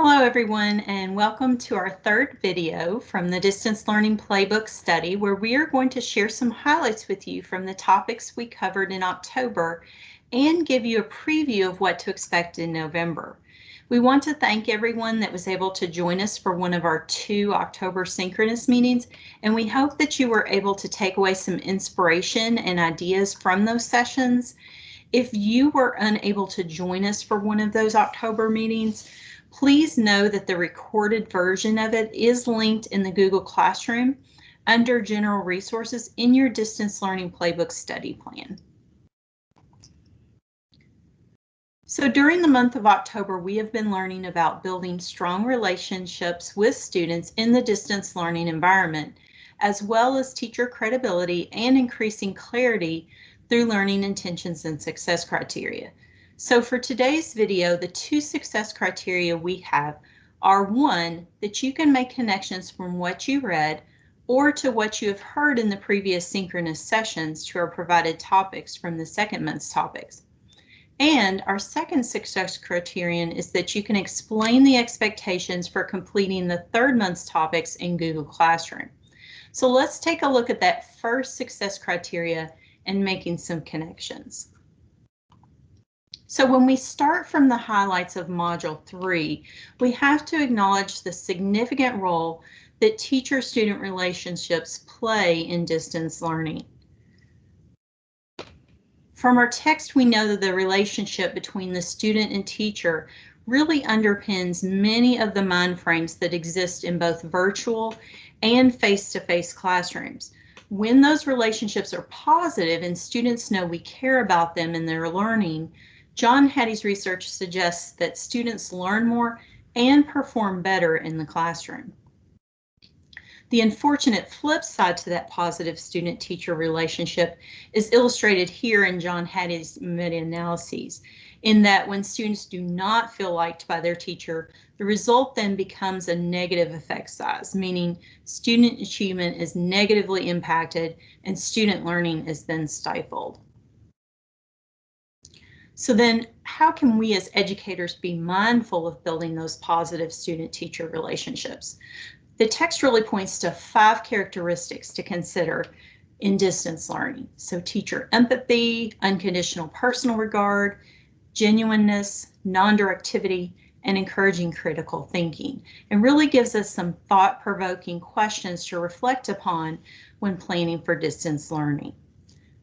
Hello everyone and welcome to our third video from the Distance Learning Playbook study where we are going to share some highlights with you from the topics we covered in October and give you a preview of what to expect in November. We want to thank everyone that was able to join us for one of our two October synchronous meetings and we hope that you were able to take away some inspiration and ideas from those sessions. If you were unable to join us for one of those October meetings, Please know that the recorded version of it is linked in the Google Classroom under General Resources in your Distance Learning Playbook study plan. So during the month of October, we have been learning about building strong relationships with students in the distance learning environment, as well as teacher credibility and increasing clarity through learning intentions and success criteria. So for today's video, the two success criteria we have are one, that you can make connections from what you read or to what you have heard in the previous synchronous sessions to our provided topics from the second month's topics. And our second success criterion is that you can explain the expectations for completing the third month's topics in Google Classroom. So let's take a look at that first success criteria and making some connections. So when we start from the highlights of Module 3, we have to acknowledge the significant role that teacher-student relationships play in distance learning. From our text, we know that the relationship between the student and teacher really underpins many of the mind frames that exist in both virtual and face-to-face -face classrooms. When those relationships are positive and students know we care about them and their learning, John Hattie's research suggests that students learn more and perform better in the classroom. The unfortunate flip side to that positive student-teacher relationship is illustrated here in John Hattie's meta-analyses, in that when students do not feel liked by their teacher, the result then becomes a negative effect size, meaning student achievement is negatively impacted and student learning is then stifled. So then how can we as educators be mindful of building those positive student-teacher relationships? The text really points to five characteristics to consider in distance learning. So teacher empathy, unconditional personal regard, genuineness, non-directivity, and encouraging critical thinking, and really gives us some thought-provoking questions to reflect upon when planning for distance learning.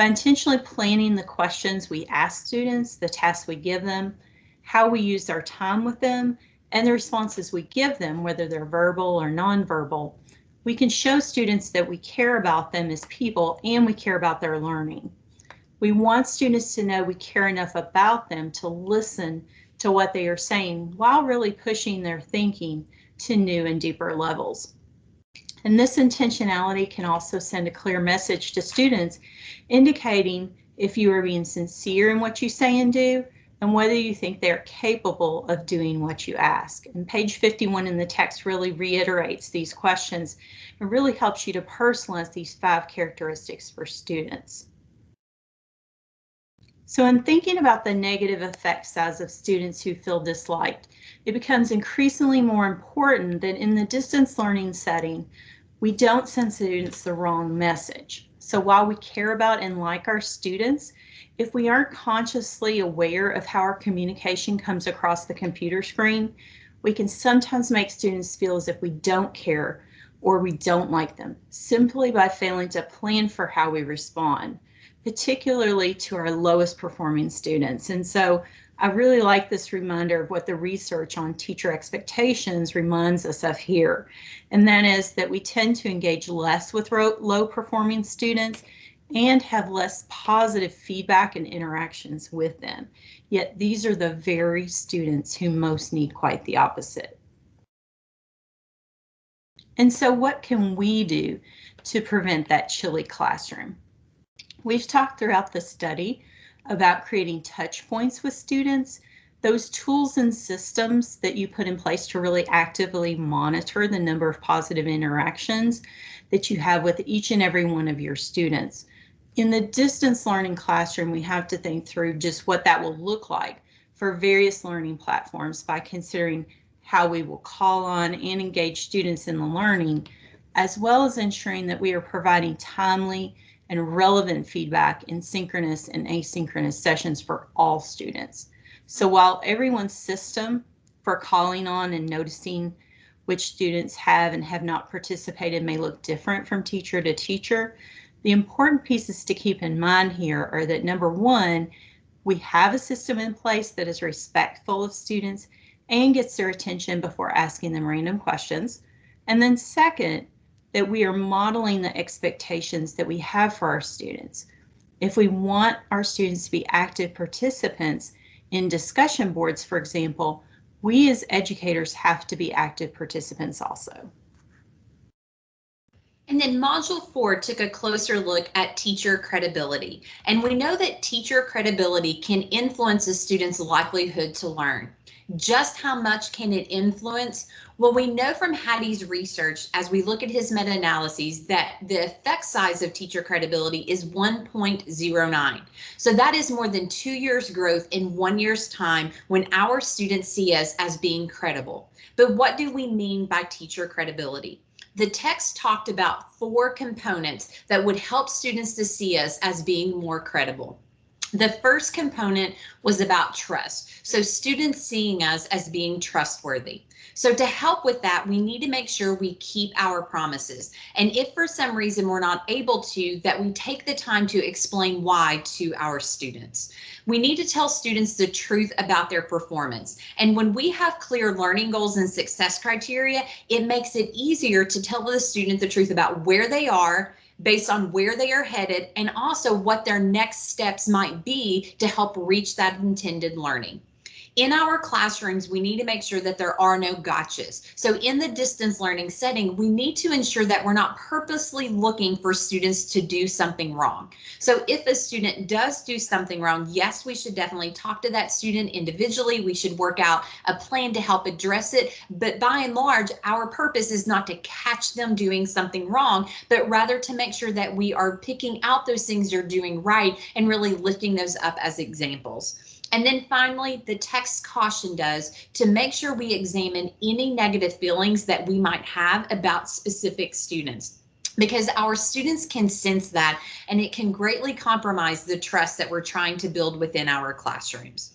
By intentionally planning the questions we ask students, the tasks we give them, how we use our time with them, and the responses we give them, whether they're verbal or nonverbal, we can show students that we care about them as people and we care about their learning. We want students to know we care enough about them to listen to what they are saying while really pushing their thinking to new and deeper levels. And this intentionality can also send a clear message to students indicating if you are being sincere in what you say and do and whether you think they're capable of doing what you ask. And page 51 in the text really reiterates these questions and really helps you to personalize these five characteristics for students. So in thinking about the negative effect size of students who feel disliked, it becomes increasingly more important that in the distance learning setting, we don't send students the wrong message. So while we care about and like our students, if we aren't consciously aware of how our communication comes across the computer screen, we can sometimes make students feel as if we don't care or we don't like them simply by failing to plan for how we respond particularly to our lowest performing students. And so I really like this reminder of what the research on teacher expectations reminds us of here. And that is that we tend to engage less with low performing students and have less positive feedback and interactions with them. Yet these are the very students who most need quite the opposite. And so what can we do to prevent that chilly classroom? We've talked throughout the study about creating touch points with students, those tools and systems that you put in place to really actively monitor the number of positive interactions that you have with each and every one of your students. In the distance learning classroom, we have to think through just what that will look like for various learning platforms by considering how we will call on and engage students in the learning, as well as ensuring that we are providing timely and relevant feedback in synchronous and asynchronous sessions for all students. So while everyone's system for calling on and noticing which students have and have not participated may look different from teacher to teacher, the important pieces to keep in mind here are that number one, we have a system in place that is respectful of students and gets their attention before asking them random questions. And then second, that we are modeling the expectations that we have for our students. If we want our students to be active participants in discussion boards, for example, we as educators have to be active participants also. And then module four took a closer look at teacher credibility. And we know that teacher credibility can influence a student's likelihood to learn. Just how much can it influence? Well, we know from Hattie's research, as we look at his meta-analyses, that the effect size of teacher credibility is 1.09. So that is more than two years growth in one year's time when our students see us as being credible. But what do we mean by teacher credibility? The text talked about four components that would help students to see us as being more credible. The first component was about trust. So students seeing us as being trustworthy. So to help with that, we need to make sure we keep our promises. And if for some reason we're not able to, that we take the time to explain why to our students. We need to tell students the truth about their performance. And when we have clear learning goals and success criteria, it makes it easier to tell the student the truth about where they are, based on where they are headed and also what their next steps might be to help reach that intended learning. In our classrooms, we need to make sure that there are no gotchas. So in the distance learning setting, we need to ensure that we're not purposely looking for students to do something wrong. So if a student does do something wrong, yes, we should definitely talk to that student individually. We should work out a plan to help address it. But by and large, our purpose is not to catch them doing something wrong, but rather to make sure that we are picking out those things they're doing right and really lifting those up as examples. And then finally, the text caution does to make sure we examine any negative feelings that we might have about specific students because our students can sense that and it can greatly compromise the trust that we're trying to build within our classrooms.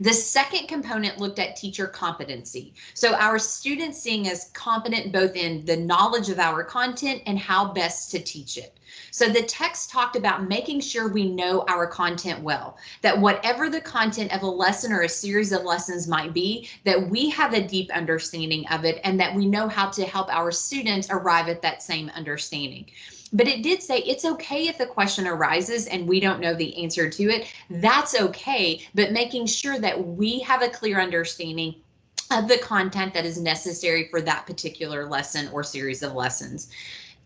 The second component looked at teacher competency. So our students seeing as competent both in the knowledge of our content and how best to teach it. So the text talked about making sure we know our content well, that whatever the content of a lesson or a series of lessons might be, that we have a deep understanding of it and that we know how to help our students arrive at that same understanding. But it did say it's okay if the question arises and we don't know the answer to it. That's okay, but making sure that we have a clear understanding of the content that is necessary for that particular lesson or series of lessons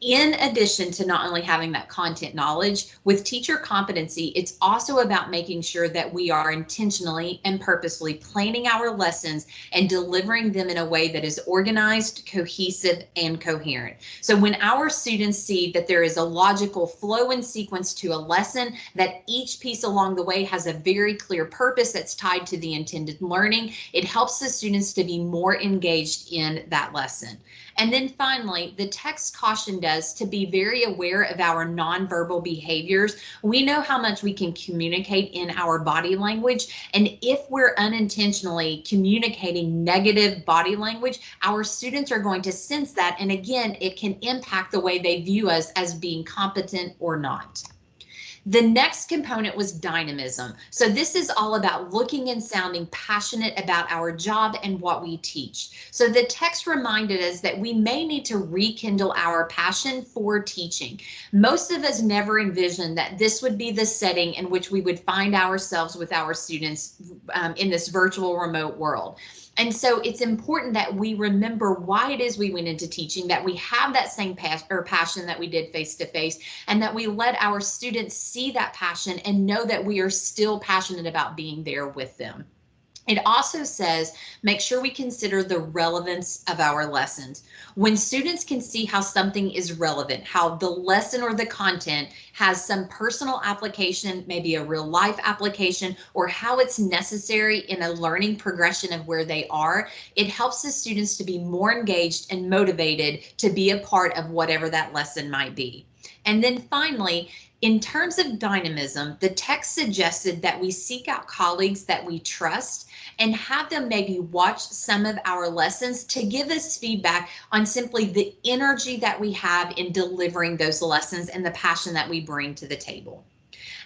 in addition to not only having that content knowledge with teacher competency, it's also about making sure that we are intentionally and purposely planning our lessons and delivering them in a way that is organized, cohesive, and coherent. So when our students see that there is a logical flow and sequence to a lesson, that each piece along the way has a very clear purpose that's tied to the intended learning, it helps the students to be more engaged in that lesson. And then finally, the text cautioned us to be very aware of our nonverbal behaviors. We know how much we can communicate in our body language. And if we're unintentionally communicating negative body language, our students are going to sense that. And again, it can impact the way they view us as being competent or not. The next component was dynamism. So this is all about looking and sounding passionate about our job and what we teach. So the text reminded us that we may need to rekindle our passion for teaching. Most of us never envisioned that this would be the setting in which we would find ourselves with our students um, in this virtual remote world. And so it's important that we remember why it is we went into teaching, that we have that same pas or passion that we did face to face, and that we let our students see that passion and know that we are still passionate about being there with them. It also says, make sure we consider the relevance of our lessons. When students can see how something is relevant, how the lesson or the content has some personal application, maybe a real life application, or how it's necessary in a learning progression of where they are, it helps the students to be more engaged and motivated to be a part of whatever that lesson might be. And then finally, in terms of dynamism, the text suggested that we seek out colleagues that we trust and have them maybe watch some of our lessons to give us feedback on simply the energy that we have in delivering those lessons and the passion that we bring to the table.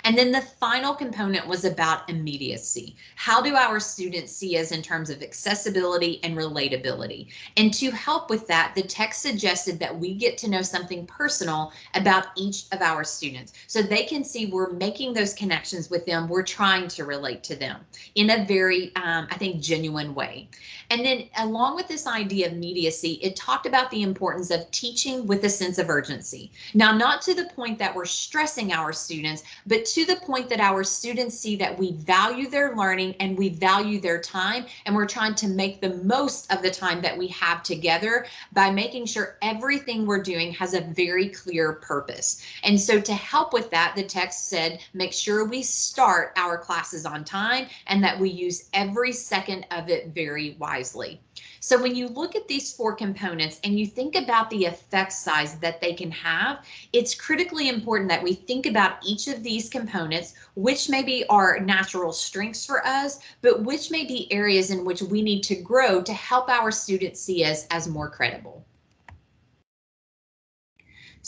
And then the final component was about immediacy. How do our students see us in terms of accessibility and relatability? And to help with that, the text suggested that we get to know something personal about each of our students so they can see we're making those connections with them. We're trying to relate to them in a very, um, I think, genuine way. And then along with this idea of immediacy, it talked about the importance of teaching with a sense of urgency. Now, not to the point that we're stressing our students, but to the point that our students see that we value their learning and we value their time and we're trying to make the most of the time that we have together by making sure everything we're doing has a very clear purpose. And so to help with that, the text said, make sure we start our classes on time and that we use every second of it very wisely. So when you look at these four components and you think about the effect size that they can have, it's critically important that we think about each of these components, which maybe are natural strengths for us, but which may be areas in which we need to grow to help our students see us as more credible.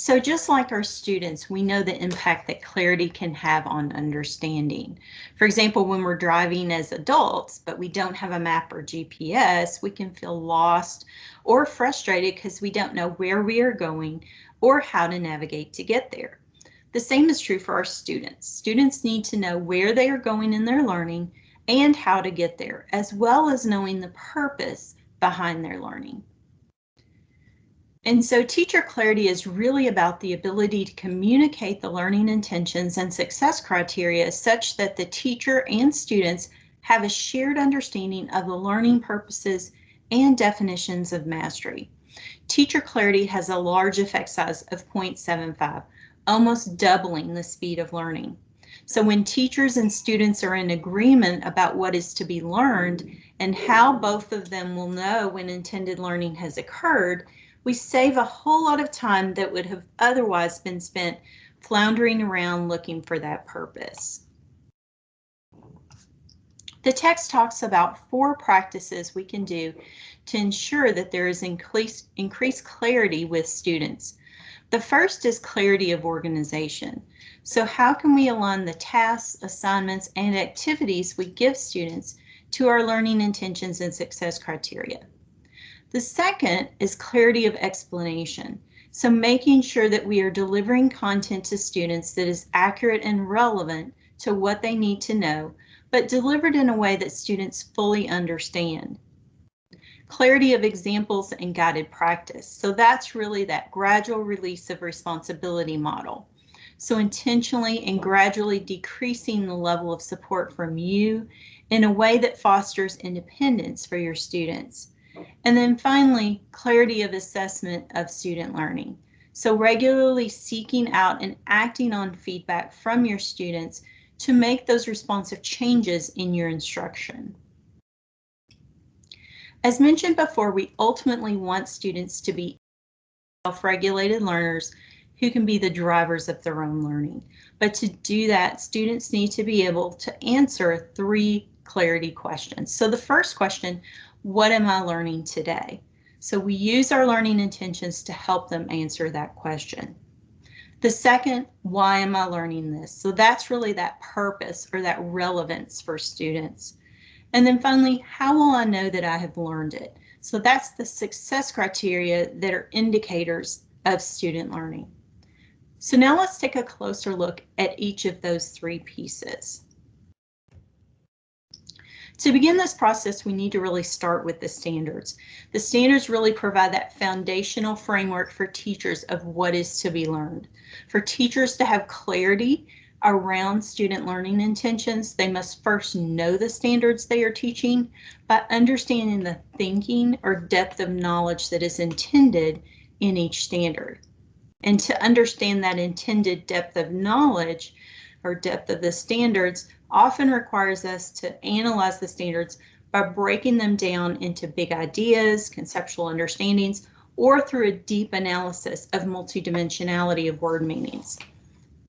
So just like our students, we know the impact that clarity can have on understanding. For example, when we're driving as adults, but we don't have a map or GPS, we can feel lost or frustrated because we don't know where we are going or how to navigate to get there. The same is true for our students. Students need to know where they are going in their learning and how to get there, as well as knowing the purpose behind their learning. And so teacher clarity is really about the ability to communicate the learning intentions and success criteria such that the teacher and students have a shared understanding of the learning purposes and definitions of mastery. Teacher clarity has a large effect size of 0.75, almost doubling the speed of learning. So when teachers and students are in agreement about what is to be learned and how both of them will know when intended learning has occurred, we save a whole lot of time that would have otherwise been spent floundering around looking for that purpose. The text talks about four practices we can do to ensure that there is increased, increased clarity with students. The first is clarity of organization. So how can we align the tasks, assignments, and activities we give students to our learning intentions and success criteria? The second is clarity of explanation. So making sure that we are delivering content to students that is accurate and relevant to what they need to know, but delivered in a way that students fully understand. Clarity of examples and guided practice. So that's really that gradual release of responsibility model. So intentionally and gradually decreasing the level of support from you in a way that fosters independence for your students. And then finally, clarity of assessment of student learning. So regularly seeking out and acting on feedback from your students to make those responsive changes in your instruction. As mentioned before, we ultimately want students to be self-regulated learners who can be the drivers of their own learning. But to do that, students need to be able to answer three clarity questions. So the first question, what am I learning today? So we use our learning intentions to help them answer that question. The second, why am I learning this? So that's really that purpose or that relevance for students. And then finally, how will I know that I have learned it? So that's the success criteria that are indicators of student learning. So now let's take a closer look at each of those three pieces. To begin this process, we need to really start with the standards. The standards really provide that foundational framework for teachers of what is to be learned. For teachers to have clarity around student learning intentions, they must first know the standards they are teaching by understanding the thinking or depth of knowledge that is intended in each standard. And to understand that intended depth of knowledge or depth of the standards often requires us to analyze the standards by breaking them down into big ideas, conceptual understandings, or through a deep analysis of multidimensionality of word meanings.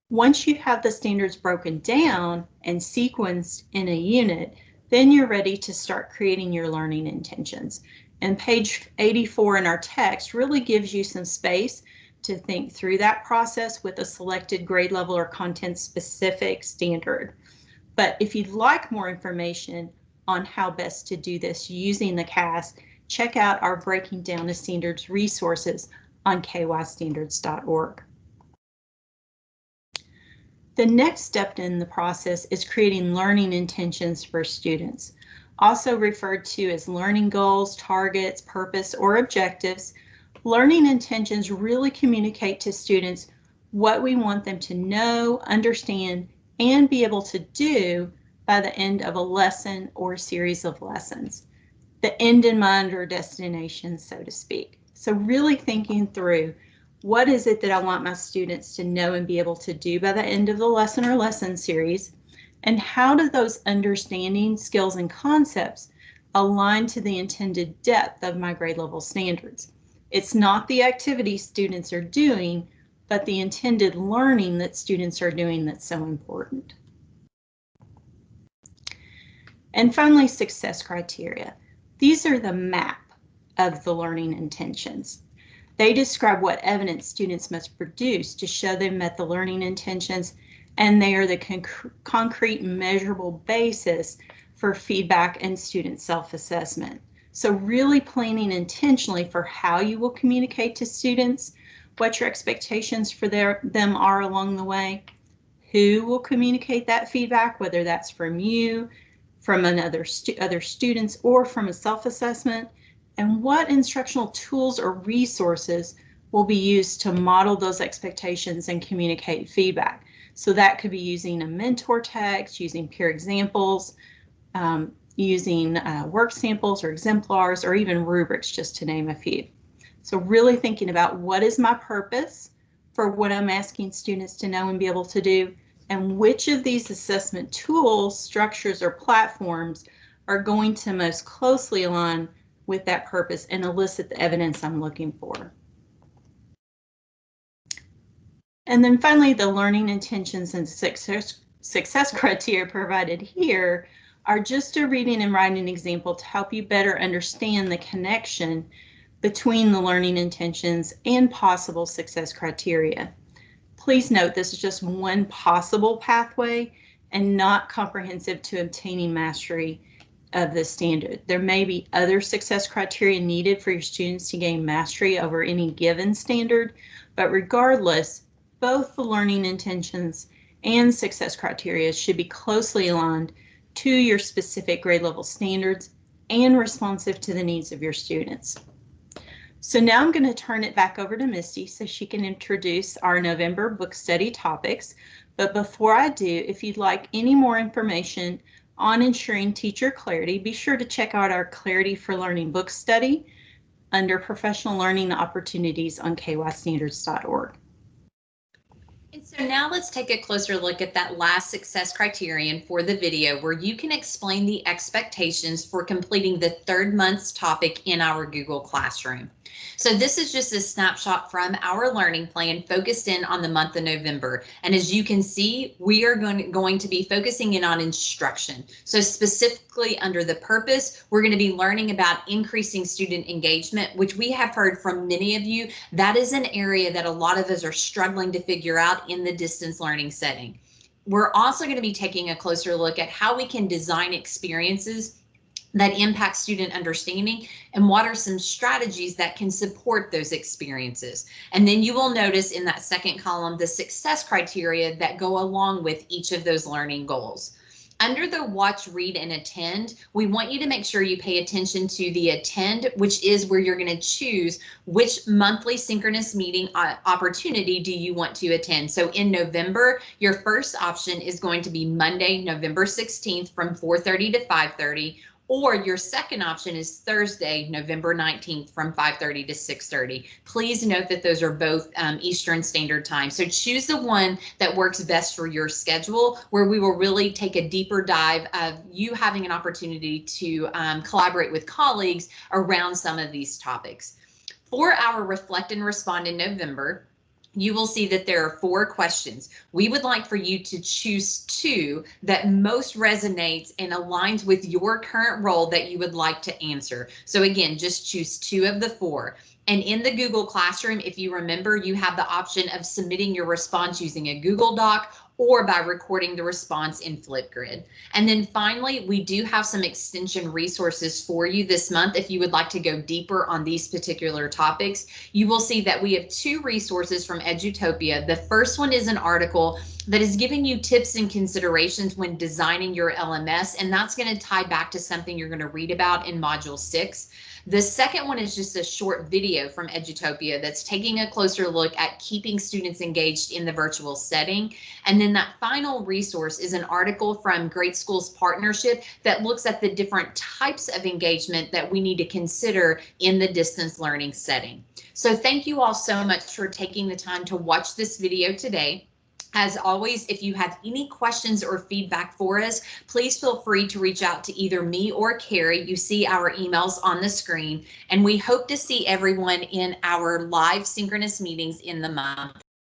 Once you have the standards broken down and sequenced in a unit, then you're ready to start creating your learning intentions. And page 84 in our text really gives you some space to think through that process with a selected grade level or content specific standard. But if you'd like more information on how best to do this using the KAS, check out our Breaking Down the Standards resources on kystandards.org. The next step in the process is creating learning intentions for students, also referred to as learning goals, targets, purpose, or objectives. Learning intentions really communicate to students what we want them to know, understand, and be able to do by the end of a lesson or series of lessons. The end in mind or destination, so to speak. So really thinking through what is it that I want my students to know and be able to do by the end of the lesson or lesson series? And how do those understanding skills and concepts align to the intended depth of my grade level standards? It's not the activity students are doing, but the intended learning that students are doing that's so important. And finally, success criteria. These are the map of the learning intentions. They describe what evidence students must produce to show they met the learning intentions, and they are the conc concrete measurable basis for feedback and student self-assessment. So really planning intentionally for how you will communicate to students, what your expectations for their, them are along the way, who will communicate that feedback, whether that's from you, from another stu other students, or from a self-assessment, and what instructional tools or resources will be used to model those expectations and communicate feedback. So that could be using a mentor text, using peer examples, um, using uh, work samples or exemplars, or even rubrics, just to name a few. So really thinking about what is my purpose for what I'm asking students to know and be able to do, and which of these assessment tools, structures, or platforms are going to most closely align with that purpose and elicit the evidence I'm looking for. And then finally, the learning intentions and success, success criteria provided here are just a reading and writing example to help you better understand the connection between the learning intentions and possible success criteria. Please note this is just one possible pathway and not comprehensive to obtaining mastery of the standard. There may be other success criteria needed for your students to gain mastery over any given standard, but regardless, both the learning intentions and success criteria should be closely aligned to your specific grade level standards and responsive to the needs of your students. So now I'm going to turn it back over to Misty so she can introduce our November book study topics. But before I do, if you'd like any more information on ensuring teacher clarity, be sure to check out our Clarity for Learning book study under professional learning opportunities on kystandards.org. So now let's take a closer look at that last success criterion for the video where you can explain the expectations for completing the third month's topic in our Google Classroom. So this is just a snapshot from our learning plan focused in on the month of November. And as you can see, we are going, going to be focusing in on instruction. So specifically under the purpose, we're going to be learning about increasing student engagement, which we have heard from many of you. That is an area that a lot of us are struggling to figure out in the distance learning setting. We're also going to be taking a closer look at how we can design experiences that impact student understanding and what are some strategies that can support those experiences. And then you will notice in that second column the success criteria that go along with each of those learning goals. Under the watch, read, and attend, we want you to make sure you pay attention to the attend, which is where you're going to choose which monthly synchronous meeting uh, opportunity do you want to attend. So in November, your first option is going to be Monday, November 16th from 4:30 to 5:30 or your second option is Thursday, November 19th from 5:30 to 6:30. Please note that those are both um, Eastern Standard Time. So choose the one that works best for your schedule, where we will really take a deeper dive of you having an opportunity to um, collaborate with colleagues around some of these topics. For our Reflect and Respond in November, you will see that there are four questions. We would like for you to choose two that most resonates and aligns with your current role that you would like to answer. So again, just choose two of the four. And in the Google Classroom, if you remember, you have the option of submitting your response using a Google Doc or by recording the response in Flipgrid. And then finally, we do have some extension resources for you this month. If you would like to go deeper on these particular topics, you will see that we have two resources from Edutopia. The first one is an article that is giving you tips and considerations when designing your LMS, and that's going to tie back to something you're going to read about in Module 6. The second one is just a short video from Edutopia that's taking a closer look at keeping students engaged in the virtual setting. And then that final resource is an article from Great Schools Partnership that looks at the different types of engagement that we need to consider in the distance learning setting. So thank you all so much for taking the time to watch this video today. As always, if you have any questions or feedback for us, please feel free to reach out to either me or Carrie. You see our emails on the screen, and we hope to see everyone in our live synchronous meetings in the month.